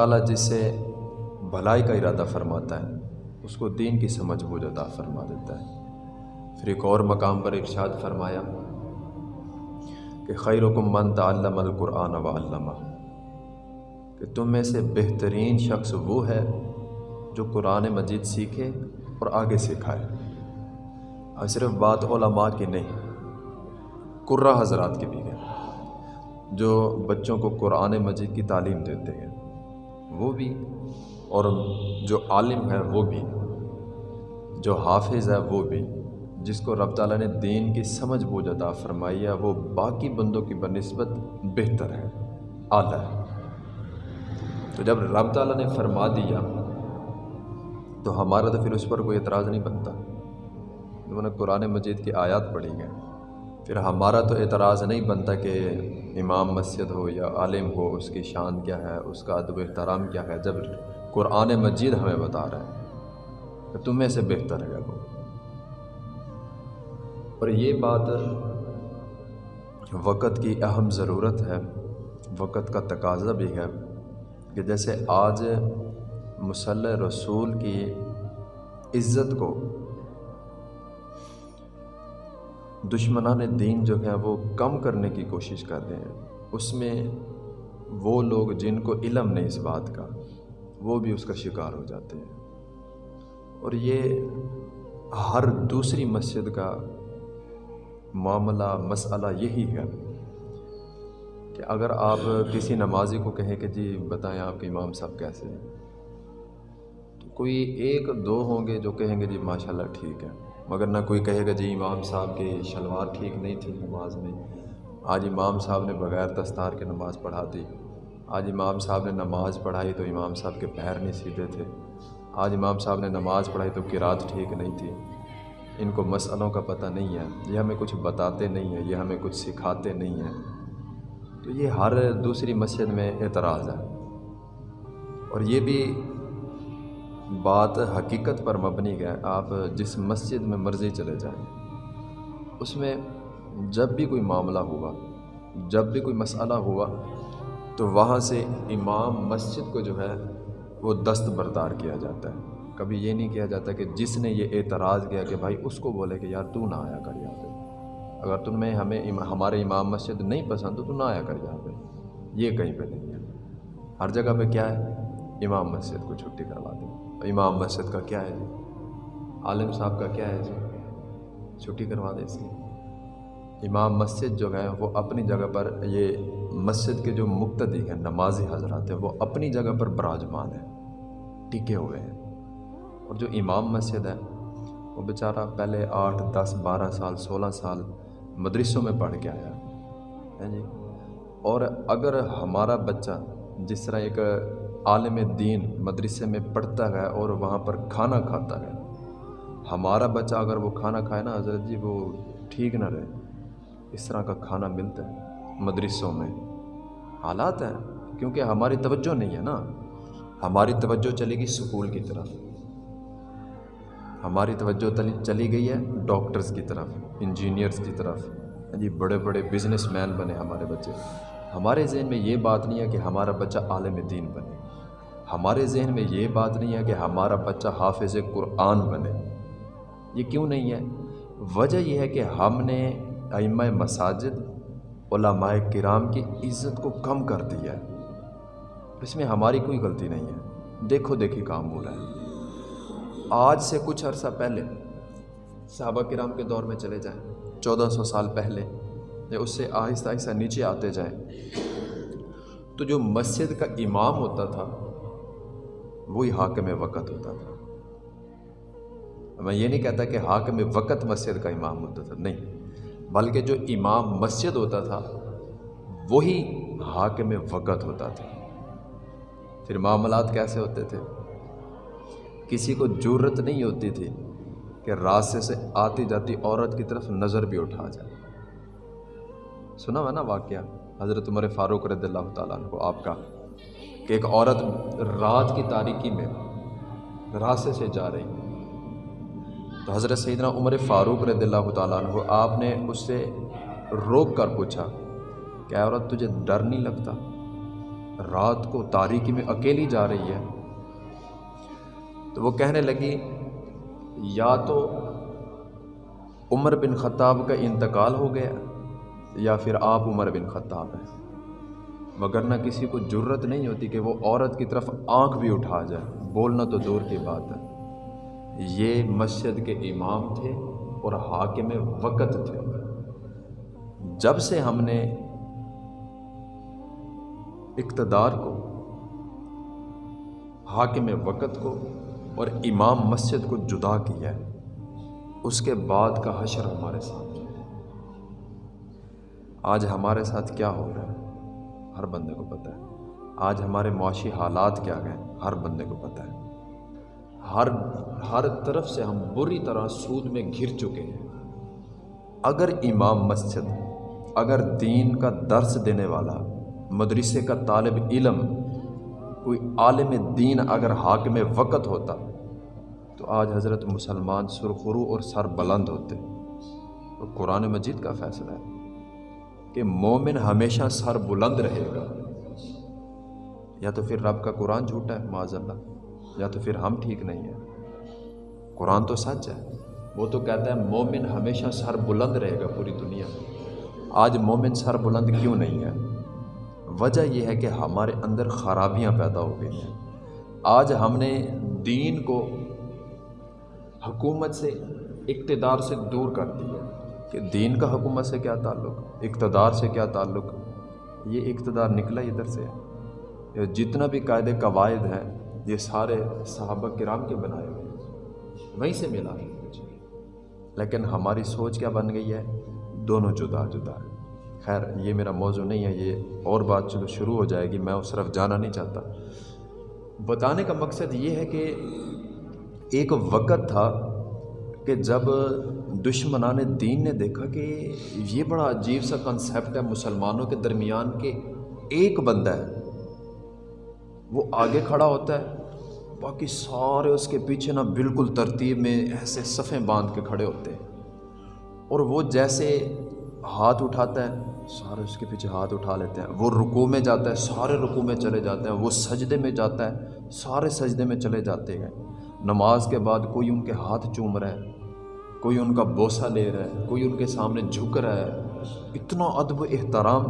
تعالیٰ جس سے بھلائی کا ارادہ فرماتا ہے، اس کو دین کی سمجھ بوجھ عطا فرما دیتا ہے۔ پھر ایک اور مقام پر ارشاد فرمایا کہ خیر حکم من تعلم القرآن و علامہ کہ تم میں سے بہترین شخص وہ ہے جو قرآن مجید سیکھے اور آگے سکھائے۔ اور صرف بات علماء کی نہیں، قرہ حضرات کی بھی ہے، جو بچوں کو قرآن مجید کی تعلیم دیتے ہیں۔ وہ بھی اور جو عالم ہے وہ بھی، جو حافظ ہے وہ بھی، جس کو رب تعالیٰ نے دین کی سمجھ بوجھ عطا فرمائی ہے، وہ باقی بندوں کی بنسبت بہتر ہے، اعلیٰ ہے۔ تو جب رب تعالیٰ نے فرما دیا، تو ہمارا تو پھر اس پر کوئی اعتراض نہیں بنتا۔ انہوں نے قرآن مجید کی آیات پڑھی گئے پھر ہمارا تو اعتراض نہیں بنتا کہ امام مسجد ہو یا عالم ہو، اس کی شان کیا ہے، اس کا ادب احترام کیا ہے، جب قرآن مجید ہمیں بتا رہا ہے۔ کہ تمہیں سے بہتر ہے وہ اور یہ بات وقت کی اہم ضرورت ہے، وقت کا تقاضا بھی ہے کہ جیسے آج مسلح رسول کی عزت کو دشمنان دین جو ہے وہ کم کرنے کی کوشش کر رہے ہیں۔ اس میں وہ لوگ جن کو علم نہیں اس بات کا، وہ بھی اس کا شکار ہو جاتے ہیں۔ اور یہ ہر دوسری مسجد کا معاملہ، مسئلہ یہی ہے کہ اگر آپ کسی نمازی کو کہیں کہ جی بتائیں آپ کے امام صاحب کیسے ہیں؟ کوئی ایک دو ہوں گے جو کہیں گے جی ماشاء اللہ ٹھیک ہے۔ مگر نہ کوئی کہے گا جی امام صاحب کی شلوار ٹھیک نہیں تھی نماز میں۔ آج امام صاحب نے بغیر دستار کے نماز پڑھا دی۔ آج امام صاحب نے نماز پڑھائی تو امام صاحب کے پیر نہیں سیدھے تھے۔ آج امام صاحب نے نماز پڑھائی تو قرات ٹھیک نہیں تھی۔ ان کو مسئلوں کا پتہ نہیں ہے۔ یہ ہمیں کچھ بتاتے نہیں ہیں، یہ ہمیں کچھ سکھاتے نہیں ہیں۔ تو یہ ہر دوسری مسجد میں اعتراض ہے۔ اور یہ بھی بات حقیقت پر مبنی ہے، آپ جس مسجد میں مرضی چلے جائیں۔ اس میں جب بھی کوئی معاملہ ہوا جب بھی کوئی مسئلہ ہوا تو وہاں سے امام مسجد کو جو ہے، وہ دست بردار کیا جاتا ہے۔ کبھی یہ نہیں کیا جاتا کہ جس نے یہ اعتراض کیا کہ بھائی اس کو بولے کہ یار تو نہ آیا کر یہاں پہ۔ اگر تم میں ہمیں ہمارے امام مسجد نہیں پسند تو تو نہ آیا کر یہاں پہ۔ یہ کہیں پہ نہیں ہے۔ ہر جگہ پہ کیا ہے؟ امام مسجد کو چھٹی کروا دیں۔ امام مسجد کا کیا ہے جی؟ عالم صاحب کا کیا ہے جی؟ چھٹی کروا دیں اس کی۔ امام مسجد جو ہے وہ اپنی جگہ پر یہ مسجد کے جو مقتدی ہیں، نمازی حضرات ہیں، وہ اپنی جگہ پر براجمان ہیں، ٹکے ہوئے ہیں۔ اور جو امام مسجد ہے وہ بیچارہ پہلے آٹھ، دس، بارہ سال، سولہ سال مدرسوں میں پڑھ کے آیا ہے۔ ہاں جی؟ اور اگر ہمارا بچہ جس طرح ایک عالم دین مدرسے میں پڑھتا ہے اور وہاں پر کھانا کھاتا ہے۔ ہمارا بچہ اگر وہ کھانا کھائے نا، حضرت جی وہ ٹھیک نہ رہے۔ اس طرح کا کھانا ملتا ہے مدرسوں میں۔ حالات ہیں، کیونکہ ہماری توجہ نہیں ہے نا۔ ہماری توجہ چلے گی سکول کی طرف۔ ہماری توجہ چلی گئی ہے ڈاکٹرز کی طرف انجینئرس کی طرف۔ جی بڑے بڑے بزنس مین بنے ہمارے بچے۔ ہمارے ذہن میں یہ بات نہیں ہے کہ ہمارا بچہ عالم دین بنے۔ ہمارے ذہن میں یہ بات نہیں ہے کہ ہمارا بچہ حافظ قرآن بنے۔ یہ کیوں نہیں ہے؟ وجہ یہ ہے کہ ہم نے ائمہ مساجد، علماء کرام کی عزت کو کم کر دیا ہے۔ اس میں ہماری کوئی غلطی نہیں ہے۔ دیکھو، دیکھی کام ہو رہا ہے۔ آج سے کچھ عرصہ پہلے صحابہ کرام کے دور میں چلے جائیں۔ چودہ سو سال پہلے یا اس سے آہستہ آہستہ نیچے آتے جائیں۔ تو جو مسجد کا امام ہوتا تھا وہی حاکم وقت ہوتا تھا۔ میں یہ نہیں کہتا کہ حاکم وقت مسجد کا امام ہوتا تھا، نہیں، بلکہ جو امام مسجد ہوتا تھا، وہی حاکم وقت ہوتا تھا۔ پھر معاملات کیسے ہوتے تھے؟ کسی کو ضرورت نہیں ہوتی تھی کہ راستے سے آتی جاتی عورت کی طرف نظر بھی اٹھا جائے۔ سنا ہوا نا واقعہ؟ حضرت عمر فاروق رضی اللہ تعالیٰ عنہ آپ کا کہ ایک عورت رات کی تاریکی میں راستے سے جا رہی تو حضرت سیدنا عمر فاروق رضی اللہ تعالیٰ عنہ، آپ نے اس سے روک کر پوچھا کہ عورت، تجھے ڈر نہیں لگتا؟ رات کو تاریکی میں اکیلی جا رہی ہے۔ تو وہ کہنے لگی، یا تو عمر بن خطاب کا انتقال ہو گیا یا پھر آپ عمر بن خطاب ہیں۔ مگر نہ کسی کو جرت نہیں ہوتی کہ وہ عورت کی طرف آنکھ بھی اٹھا جائے۔ بولنا تو دور کی بات ہے۔ یہ مسجد کے امام تھے اور حاکم وقت تھے۔ جب سے ہم نے اقتدار کو، حاکم وقت کو اور امام مسجد کو جدا کیا ہے اس کے بعد کا حشر ہمارے ساتھ۔ آج ہمارے ساتھ کیا ہو رہا ہے؟ ہر بندے کو پتہ ہے۔ آج ہمارے معاشی حالات کیا گئے ہر بندے کو پتہ ہے۔ ہر ہر طرف سے ہم بری طرح سود میں گھر چکے ہیں۔ اگر امام مسجد، اگر دین کا درس دینے والا، مدرسے کا طالب علم، کوئی عالم دین اگر حاکم وقت ہوتا، تو آج حضرت مسلمان سرخرو اور سر بلند ہوتے۔ تو قرآن مجید کا فیصلہ ہے۔ کہ مومن ہمیشہ سر بلند رہے گا۔ یا تو پھر رب کا قرآن جھوٹا ہے معذ اللہ یا تو پھر ہم ٹھیک نہیں ہیں۔ قرآن تو سچ ہے۔ وہ تو کہتا ہے مومن ہمیشہ سر بلند رہے گا پوری دنیا۔ میں آج مومن سر بلند کیوں نہیں ہے؟ وجہ یہ ہے کہ ہمارے اندر خرابیاں پیدا ہو گئی ہیں۔ آج ہم نے دین کو حکومت سے، اقتدار سے دور کر دیا۔ کہ دین کا حکومت سے کیا تعلق، اقتدار سے کیا تعلق؟ یہ اقتدار نکلا ادھر سے۔ جتنا بھی قاعدے قواعد ہیں، یہ سارے صحابہ کرام کے بنائے ہوئے وہیں سے ملا۔ ہے لیکن ہماری سوچ کیا بن گئی ہے؟ دونوں جدا جدا۔ ہے خیر، یہ میرا موضوع نہیں ہے، یہ اور بات چلو، شروع ہو جائے گی۔ میں اس طرف جانا نہیں چاہتا۔ بتانے کا مقصد یہ ہے کہ ایک وقت تھا کہ جب دشمنان دین نے دیکھا کہ یہ بڑا عجیب سا کنسیپٹ ہے مسلمانوں کے درمیان کہ ایک بندہ ہے، وہ آگے کھڑا ہوتا ہے، باقی سارے اس کے پیچھے نا بالکل ترتیب میں ایسے صفیں باندھ کے کھڑے ہوتے ہیں۔ اور وہ جیسے ہاتھ اٹھاتا ہے، سارے اس کے پیچھے ہاتھ اٹھا لیتے ہیں۔ وہ رکو میں جاتا ہے، سارے رکو میں چلے جاتے ہیں۔ وہ سجدے میں جاتا ہے، سارے سجدے میں چلے جاتے ہیں۔ نماز کے بعد کوئی ان کے ہاتھ چوم رہا ہے، کوئی ان کا بوسہ لے رہا ہے، کوئی ان کے سامنے جھک رہا ہے۔ اتنا ادب احترام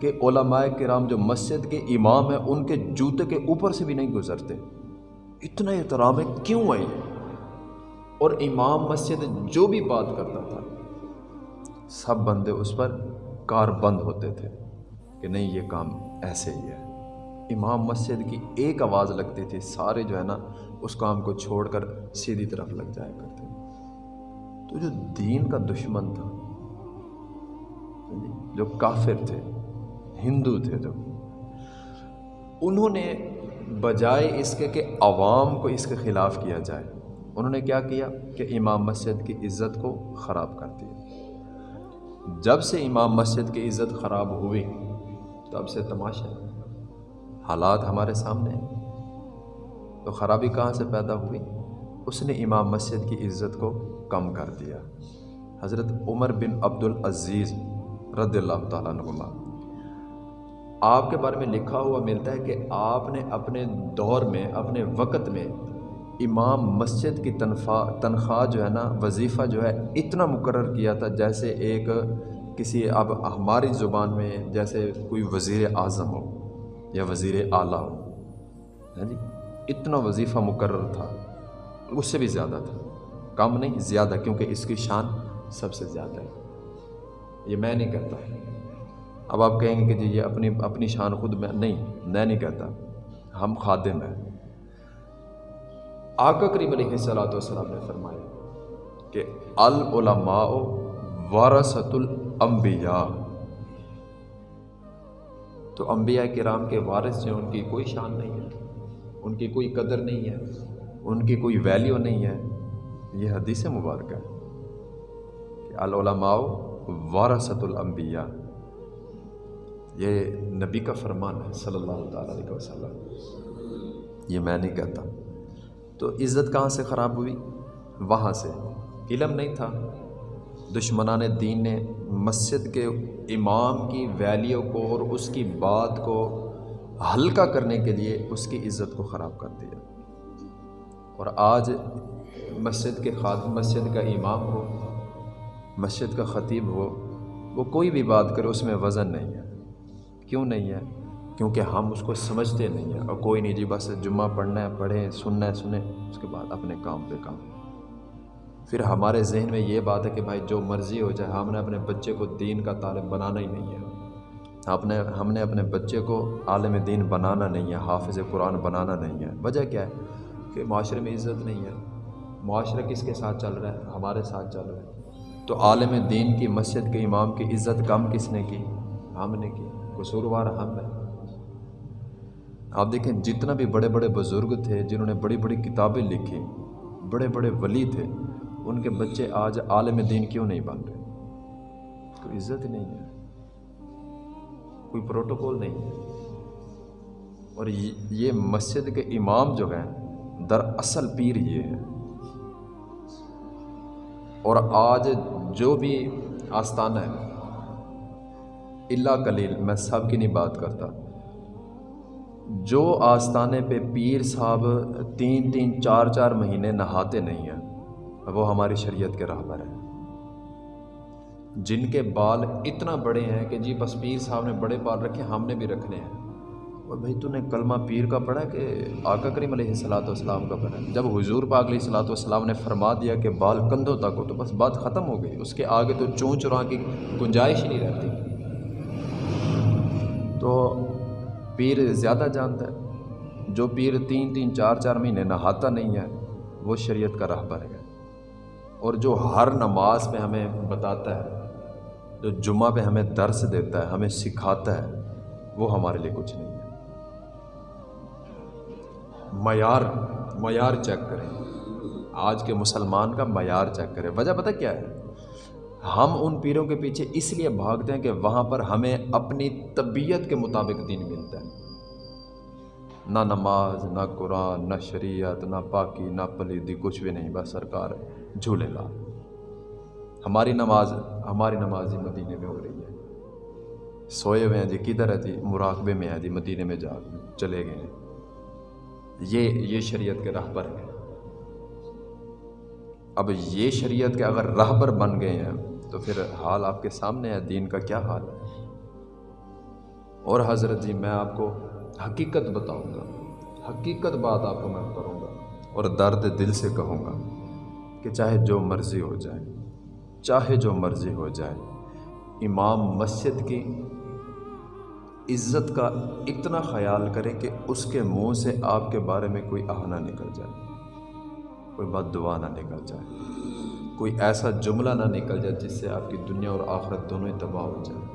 کہ علماء کرام جو مسجد کے امام ہیں، ان کے جوتے کے اوپر سے بھی نہیں گزرتے۔ اتنا احترام ہے، کیوں ہے اور امام مسجد جو بھی بات کرتا تھا، سب بندے اس پر کار بند ہوتے تھے کہ نہیں، یہ کام ایسے ہی ہے۔ امام مسجد کی ایک آواز لگتی تھی، سارے جو ہے نا اس کام کو چھوڑ کر سیدھی طرف لگ جایا کرتے تو جو دین کا دشمن تھا، جو کافر تھے، ہندو تھے جو، انہوں نے بجائے اس کے کہ عوام کو اس کے خلاف کیا جائے، انہوں نے کیا کیا کہ امام مسجد کی عزت کو خراب کر دیا۔ جب سے امام مسجد کی عزت خراب ہوئی، تب سے تماشا، حالات ہمارے سامنے ہیں۔ تو خرابی کہاں سے پیدا ہوئی؟ اس نے امام مسجد کی عزت کو کم کر دیا۔ حضرت عمر بن عبد العزیز رضی اللہ تعالیٰ نما آپ کے بارے میں لکھا ہوا ملتا ہے کہ آپ نے اپنے دور میں، اپنے وقت میں امام مسجد کی تنخواہ تنخواہ جو ہے نا، وظیفہ جو ہے اتنا مقرر کیا تھا جیسے ایک کسی اب ہماری زبان میں جیسے کوئی وزیر اعظم ہو یا وزیر اعلیٰ ہو۔ ہے جی؟ اتنا وظیفہ مقرر تھا، اس سے بھی زیادہ تھا۔ کم نہیں، زیادہ، کیونکہ اس کی شان سب سے زیادہ ہے۔ یہ میں نہیں کہتا۔ اب آپ کہیں گے کہ جی یہ اپنی اپنی شان خود میں نہیں میں نہیں کہتا۔ ہم خادم ہیں۔ آقا کریم علیہ السلاۃ والسلام نے فرمایا کہ العلماء وارثت الانبیاء۔ تو انبیاء کرام کے وارث ہیں، ان کی کوئی شان نہیں ہے۔ ان کی کوئی قدر نہیں ہے، ان کی کوئی ویلیو نہیں ہے۔ یہ حدیث مبارکہ ہے کہ العلماء وارثت الانبیاء۔ یہ نبی کا فرمان ہے صلی اللہ تعالیٰ علیہ وسلم۔ یہ میں نہیں کہتا۔ تو عزت کہاں سے خراب ہوئی؟ وہاں سے۔ علم نہیں تھا۔ دشمنان دین نے مسجد کے امام کی ویلیو کو اور اس کی بات کو ہلکا کرنے کے لیے اس کی عزت کو خراب کر دیا۔ اور آج مسجد کے خاد، مسجد کا امام ہو، مسجد کا خطیب ہو، وہ کوئی بھی بات کرے، اس میں وزن نہیں ہے۔ کیوں نہیں ہے؟ کیونکہ ہم اس کو سمجھتے نہیں ہیں۔ اور کوئی نہیں جی بس جمعہ پڑھنا ہے، پڑھیں، سننا ہے، سنیں۔ اس کے بعد اپنے کام پہ کام۔ پھر ہمارے ذہن میں یہ بات ہے کہ بھائی جو مرضی ہو جائے ہم نے اپنے بچے کو دین کا طالب بنانا ہی نہیں ہے۔ اپنے ہم نے اپنے بچے کو عالم دین بنانا نہیں ہے، حافظ قرآن بنانا نہیں ہے۔ وجہ کیا ہے؟ کہ معاشرے میں عزت نہیں ہے۔ معاشرہ کس کے ساتھ چل رہا ہے؟ ہمارے ساتھ چل رہا ہے۔ تو عالم دین کی مسجد کے امام کی عزت کم کس نے کی؟ ہم نے کی۔ قصوروار ہم ہے آپ دیکھیں، جتنا بھی بڑے بڑے بزرگ تھے، جنہوں نے بڑی بڑی کتابیں لکھی، بڑے بڑے ولی تھے، ان کے بچے آج عالم دین کیوں نہیں بن رہے؟ کوئی عزت نہیں ہے۔ کوئی پروٹوکول نہیں۔ ہے اور یہ مسجد کے امام جو ہیں در اصل پیر یہ ہے اور آج جو بھی آستانہ ہے اللہ کلیل میں سب کی نہیں بات کرتا۔ جو آستانے پہ پیر صاحب تین تین چار چار مہینے نہاتے نہیں ہیں، وہ ہماری شریعت کے رہبر ہیں۔ جن کے بال اتنا بڑے ہیں کہ جی بس پیر صاحب نے بڑے بال رکھے، ہم نے بھی رکھنے ہیں۔ اور بھائی تو نے کلمہ پیر کا پڑھا کہ آقا کریم علیہ السلاۃ والسلام کا پڑھا۔ جب حضور پاک علیہ السلاۃ والسلام نے فرما دیا کہ بال کندھوں تک ہو تو بس بات ختم ہو گئی۔ اس کے آگے تو چون چراں کی گنجائش ہی نہیں رہتی۔ تو پیر زیادہ جانتا ہے۔ جو پیر تین تین چار چار مہینے نہاتا نہیں ہے، وہ شریعت کا رہبر ہے۔ اور جو ہر نماز پہ ہمیں بتاتا ہے جو جمعہ پہ ہمیں درس دیتا ہے، ہمیں سکھاتا ہے، وہ ہمارے لیے کچھ نہیں ہے۔ معیار معیار چیک کریں۔ آج کے مسلمان کا معیار چیک کریں۔ وجہ پتہ کیا ہے؟ ہم ان پیروں کے پیچھے اس لیے بھاگتے ہیں کہ وہاں پر ہمیں اپنی طبیعت کے مطابق دین ملتا ہے۔ نہ نماز، نہ قرآن، نہ شریعت، نہ پاکی، نہ پلیدی کچھ بھی نہیں، بس سرکار جھولے لا ہماری نماز ہماری نماز ہی مدینے میں ہو رہی ہے۔ سوئے ہوئے ہیں جی کدھر ہے جی؟ مراقبے میں ہے جی مدینے میں جا چلے گئے ہیں۔ یہ یہ شریعت کے راہبر ہیں۔ اب یہ شریعت کے اگر راہبر بن گئے ہیں، تو پھر حال آپ کے سامنے ہے۔ دین کا کیا حال ہے؟ اور حضرت جی میں آپ کو حقیقت بتاؤں گا۔ حقیقت بات آپ کو میں کروں گا اور درد دل سے کہوں گا کہ چاہے جو مرضی ہو جائے۔ چاہے جو مرضی ہو جائے۔ امام مسجد کی عزت کا اتنا خیال کرے کہ اس کے منہ سے آپ کے بارے میں کوئی آہنا نکل جائے۔ کوئی بد دعا نہ نکل جائے۔ کوئی ایسا جملہ نہ نکل جائے جس سے آپ کی دنیا اور آخرت دونوں ہی تباہ ہو جائے۔